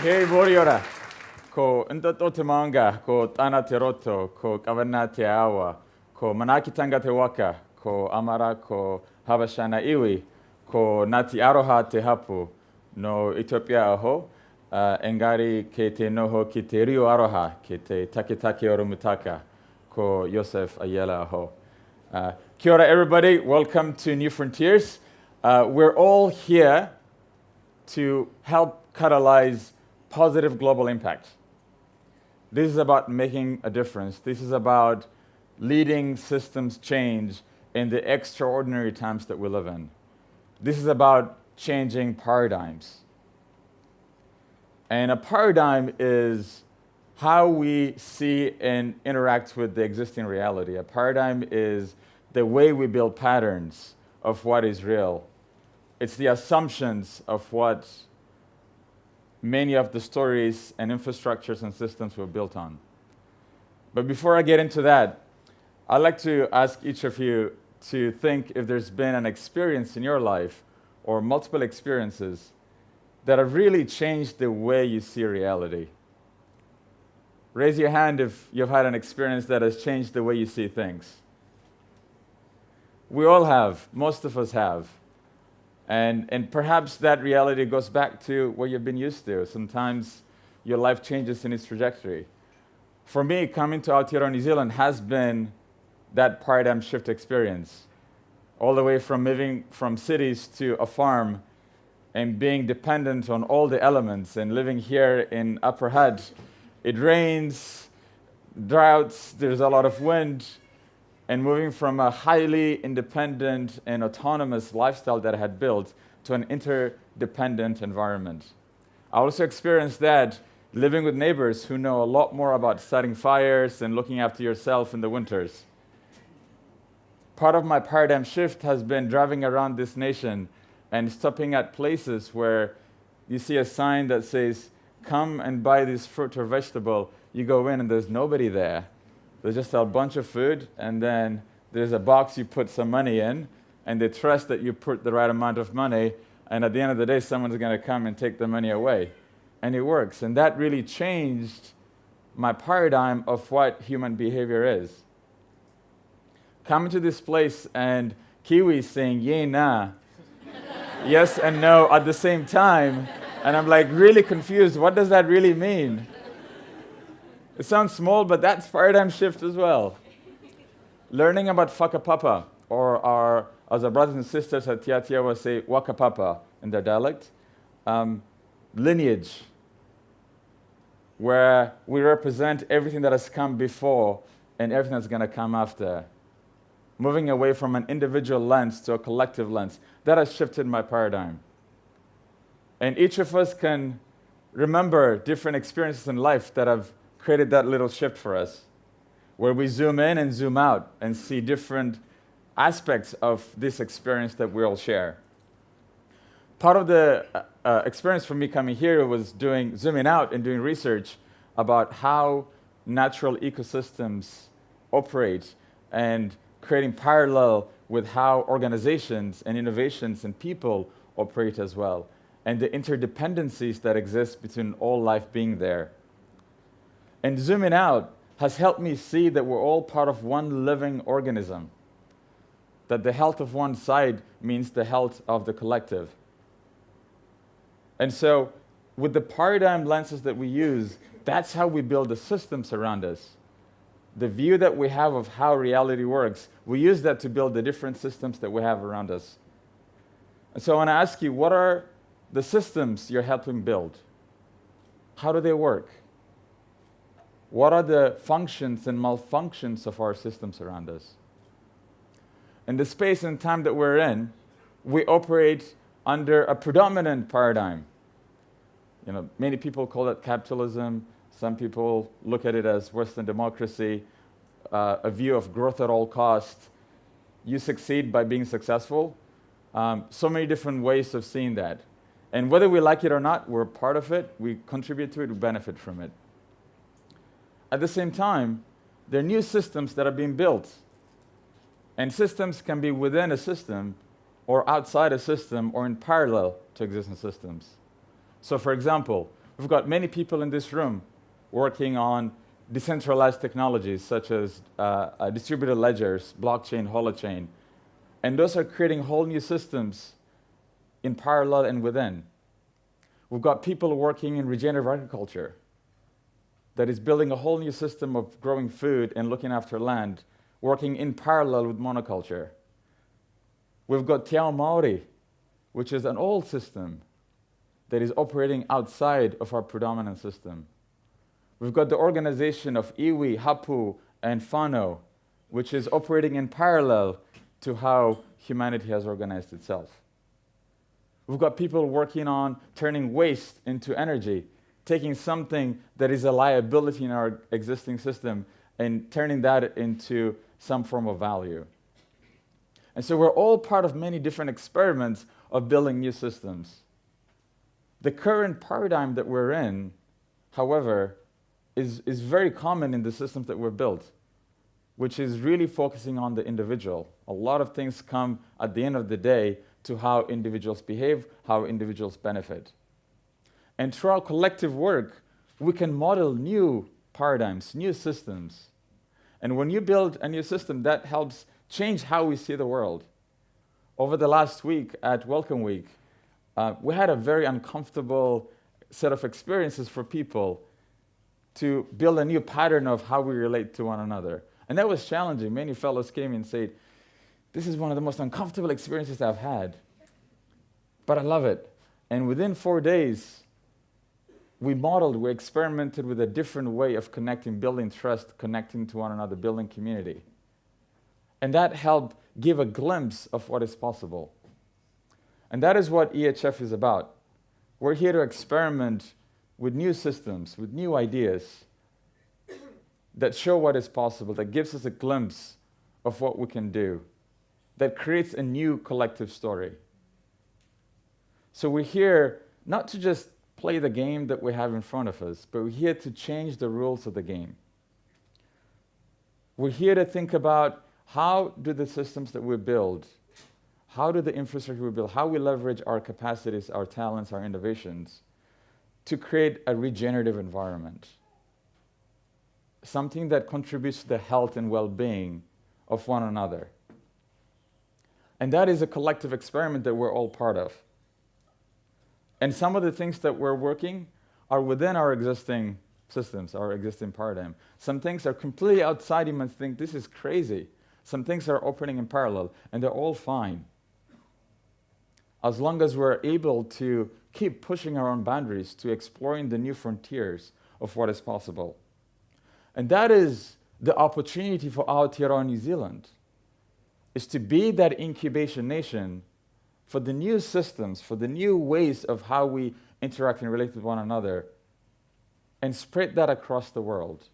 Hei Moriora, ko Ndoto Te Maunga, ko Tana Te Roto, ko Kawena Te Awa, ko Manakitanga Te Waka, ko Amara, ko Habashana Iwi, ko Ngati Aroha Te Hapu, no Ethiopia aho, uh, engari ke te noho ki te rio aroha, ke te taketake oromutaka, ko Yosef Ayele aho. Uh, kia ora everybody, welcome to New Frontiers. Uh, we're all here to help catalyze positive global impact. This is about making a difference. This is about leading systems change in the extraordinary times that we live in. This is about changing paradigms. And a paradigm is how we see and interact with the existing reality. A paradigm is the way we build patterns of what is real. It's the assumptions of what many of the stories and infrastructures and systems were built on. But before I get into that, I'd like to ask each of you to think if there's been an experience in your life or multiple experiences that have really changed the way you see reality. Raise your hand if you've had an experience that has changed the way you see things. We all have, most of us have. And, and perhaps that reality goes back to what you've been used to. Sometimes your life changes in its trajectory. For me, coming to Aotearoa New Zealand has been that paradigm shift experience. All the way from moving from cities to a farm and being dependent on all the elements and living here in Upper Hutt. It rains, droughts, there's a lot of wind, and moving from a highly independent and autonomous lifestyle that I had built to an interdependent environment. I also experienced that living with neighbors who know a lot more about starting fires and looking after yourself in the winters. Part of my paradigm shift has been driving around this nation and stopping at places where you see a sign that says, come and buy this fruit or vegetable. You go in and there's nobody there. There's just sell a bunch of food, and then there's a box you put some money in, and they trust that you put the right amount of money, and at the end of the day, someone's going to come and take the money away. And it works. And that really changed my paradigm of what human behavior is. Coming to this place and Kiwis saying, yay, nah, yes and no at the same time, and I'm like really confused. What does that really mean? It sounds small, but that's paradigm shift as well. Learning about whakapapa, or our, as our brothers and sisters at Te Ātiawa say, wakapapa in their dialect, um, lineage, where we represent everything that has come before and everything that's going to come after. Moving away from an individual lens to a collective lens. That has shifted my paradigm. And each of us can remember different experiences in life that have created that little shift for us, where we zoom in and zoom out and see different aspects of this experience that we all share. Part of the uh, uh, experience for me coming here was doing zooming out and doing research about how natural ecosystems operate and creating parallel with how organizations and innovations and people operate as well, and the interdependencies that exist between all life being there. And zooming out has helped me see that we're all part of one living organism, that the health of one side means the health of the collective. And so, with the paradigm lenses that we use, that's how we build the systems around us. The view that we have of how reality works, we use that to build the different systems that we have around us. And so I want to ask you, what are the systems you're helping build? How do they work? What are the functions and malfunctions of our systems around us? In the space and time that we're in, we operate under a predominant paradigm. You know, many people call it capitalism. Some people look at it as Western democracy, uh, a view of growth at all costs. You succeed by being successful. Um, so many different ways of seeing that. And whether we like it or not, we're part of it, we contribute to it, we benefit from it. At the same time, there are new systems that are being built. And systems can be within a system or outside a system or in parallel to existing systems. So for example, We've got many people in this room working on decentralized technologies such as uh, uh, distributed ledgers, blockchain, holochain. And those are creating whole new systems in parallel and within. We've got people working in regenerative agriculture that is building a whole new system of growing food and looking after land, working in parallel with monoculture. We've got Te Ao Maori, which is an old system that is operating outside of our predominant system. We've got the organization of iwi, hapu, and whānau, which is operating in parallel to how humanity has organized itself. We've got people working on turning waste into energy, taking something that is a liability in our existing system and turning that into some form of value. And so we're all part of many different experiments of building new systems. The current paradigm that we're in, however, is, is very common in the systems that were built, which is really focusing on the individual. A lot of things come at the end of the day to how individuals behave, how individuals benefit. And through our collective work, we can model new paradigms, new systems. And when you build a new system, that helps change how we see the world. Over the last week at Welcome Week, uh, we had a very uncomfortable set of experiences for people to build a new pattern of how we relate to one another. And that was challenging. Many fellows came and said, This is one of the most uncomfortable experiences I've had, but I love it. And within four days, we modeled, we experimented with a different way of connecting, building trust, connecting to one another, building community. And that helped give a glimpse of what is possible. And that is what EHF is about. We're here to experiment with new systems, with new ideas that show what is possible, that gives us a glimpse of what we can do, that creates a new collective story. So we're here not to just play the game that we have in front of us, but we're here to change the rules of the game. We're here to think about how do the systems that we build how do the infrastructure we build, how we leverage our capacities, our talents, our innovations to create a regenerative environment. Something that contributes to the health and well-being of one another. And that is a collective experiment that we're all part of. And some of the things that we're working are within our existing systems, our existing paradigm. Some things are completely outside you might think this is crazy. Some things are operating in parallel, and they're all fine as long as we're able to keep pushing our own boundaries to exploring the new frontiers of what is possible. And that is the opportunity for Aotearoa New Zealand, is to be that incubation nation for the new systems, for the new ways of how we interact and relate with one another, and spread that across the world.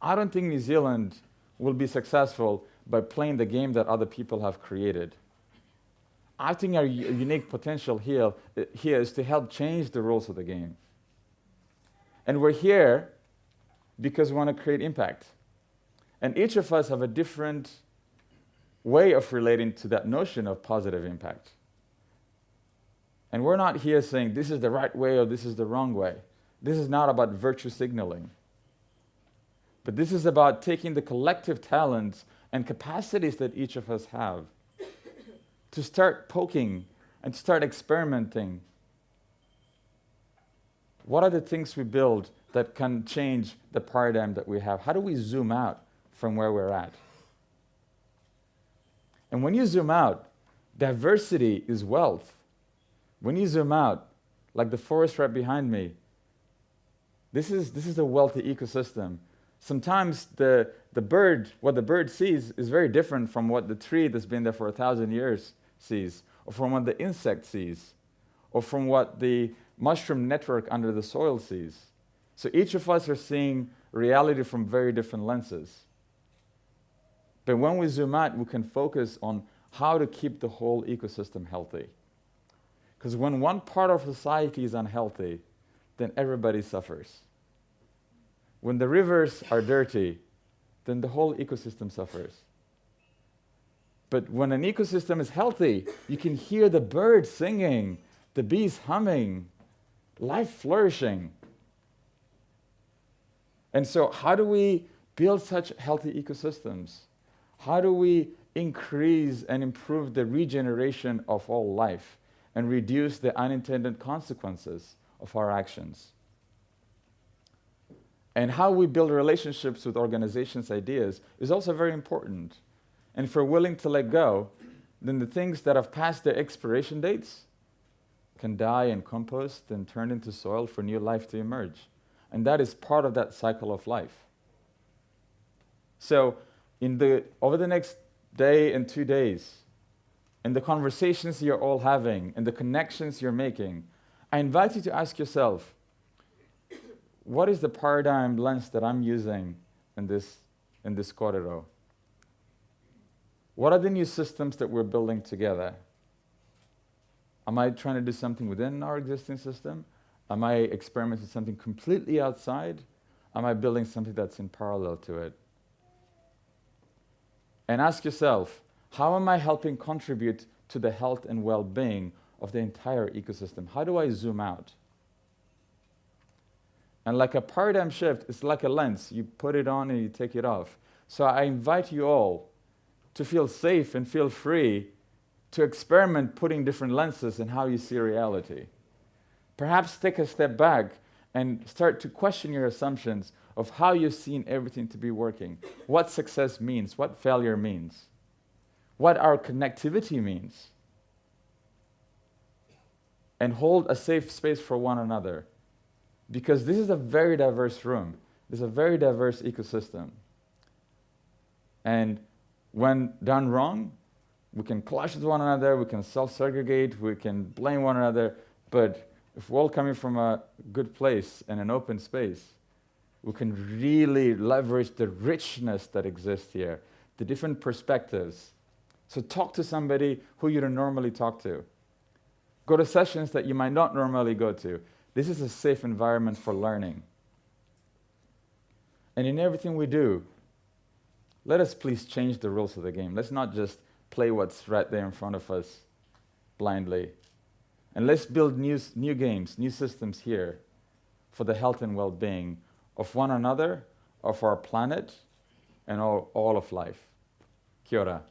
I don't think New Zealand will be successful by playing the game that other people have created. I think our unique potential here, here is to help change the rules of the game. And we're here because we want to create impact. And each of us have a different way of relating to that notion of positive impact. And we're not here saying this is the right way or this is the wrong way. This is not about virtue signaling. But this is about taking the collective talents and capacities that each of us have to start poking and to start experimenting. What are the things we build that can change the paradigm that we have? How do we zoom out from where we're at? And when you zoom out, diversity is wealth. When you zoom out, like the forest right behind me, this is, this is a wealthy ecosystem. Sometimes the, the bird, what the bird sees is very different from what the tree that's been there for a thousand years sees, or from what the insect sees, or from what the mushroom network under the soil sees. So each of us are seeing reality from very different lenses. But when we zoom out, we can focus on how to keep the whole ecosystem healthy. Because when one part of society is unhealthy, then everybody suffers. When the rivers are dirty, then the whole ecosystem suffers. But when an ecosystem is healthy, you can hear the birds singing, the bees humming, life flourishing. And so, how do we build such healthy ecosystems? How do we increase and improve the regeneration of all life and reduce the unintended consequences of our actions? And how we build relationships with organizations' ideas is also very important. And if we're willing to let go, then the things that have passed their expiration dates can die and compost and turn into soil for new life to emerge. And that is part of that cycle of life. So, in the, over the next day and two days, in the conversations you're all having, and the connections you're making, I invite you to ask yourself what is the paradigm lens that I'm using in this, in this corridor? What are the new systems that we're building together? Am I trying to do something within our existing system? Am I experimenting something completely outside? Am I building something that's in parallel to it? And ask yourself, how am I helping contribute to the health and well-being of the entire ecosystem? How do I zoom out? And like a paradigm shift, it's like a lens. You put it on and you take it off. So I invite you all to feel safe and feel free to experiment putting different lenses in how you see reality. Perhaps take a step back and start to question your assumptions of how you've seen everything to be working, what success means, what failure means, what our connectivity means, and hold a safe space for one another. Because this is a very diverse room. It's a very diverse ecosystem. And when done wrong, we can clash with one another, we can self-segregate, we can blame one another, but if we're all coming from a good place and an open space, we can really leverage the richness that exists here, the different perspectives. So talk to somebody who you don't normally talk to. Go to sessions that you might not normally go to. This is a safe environment for learning. And in everything we do, let us please change the rules of the game. Let's not just play what's right there in front of us blindly. And let's build new, new games, new systems here for the health and well-being of one another, of our planet, and all, all of life. Kia ora.